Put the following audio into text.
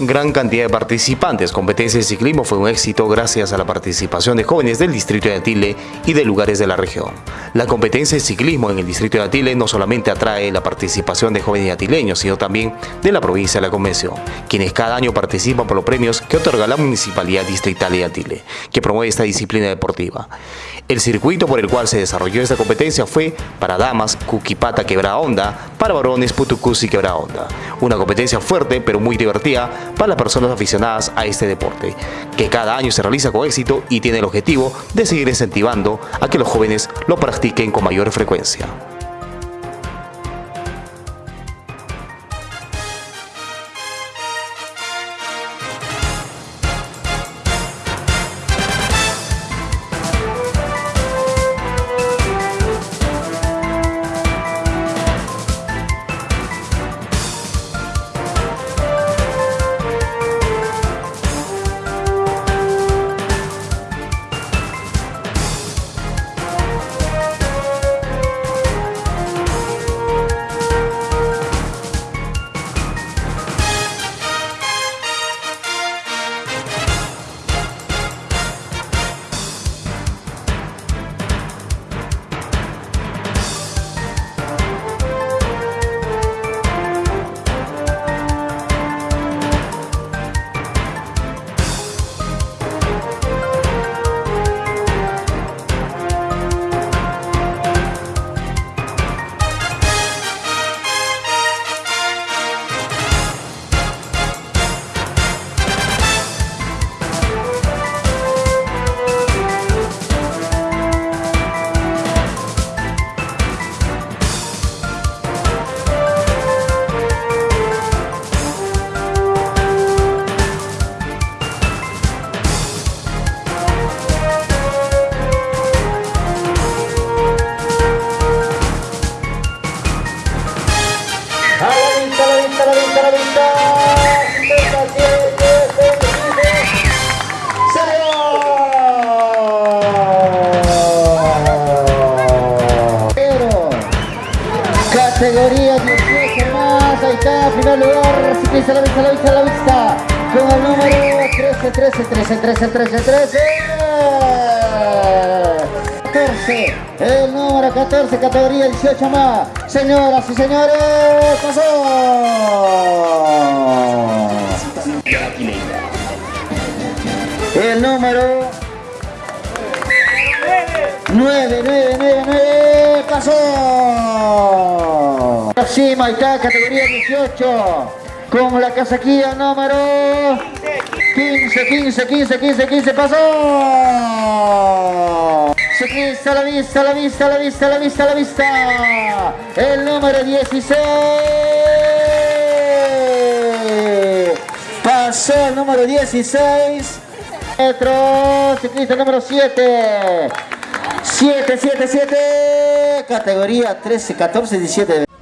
Gran cantidad de participantes. Competencia de ciclismo fue un éxito gracias a la participación de jóvenes del distrito de Atile y de lugares de la región. La competencia de ciclismo en el distrito de Atile no solamente atrae la participación de jóvenes atileños, sino también de la provincia de la Convención, quienes cada año participan por los premios que otorga la Municipalidad Distrital de Atile, que promueve esta disciplina deportiva. El circuito por el cual se desarrolló esta competencia fue para damas, Cuquipata Quebra Onda, para varones, Putucusi Quebra Onda. Una competencia fuerte pero muy divertida para las personas aficionadas a este deporte, que cada año se realiza con éxito y tiene el objetivo de seguir incentivando a que los jóvenes lo practiquen con mayor frecuencia. Categoría 18 más, ahí está, primer lugar, ciclista a la vista, a la vista, a la vista, con el número 13, 13, 13, 13, 13, 13. 14, el número 14, categoría 18 más. Señoras y señores, pasó. El número 9, 9, 9, 9, pasó. Sí, está, categoría 18, con la casaquilla número 15, 15, 15, 15, 15, pasó. Ciclista a la vista, la vista, la vista, la vista, la vista. El número 16. Pasó el número 16. Metro, ciclista número 7. 7, 7, 7. Categoría 13, 14, 17.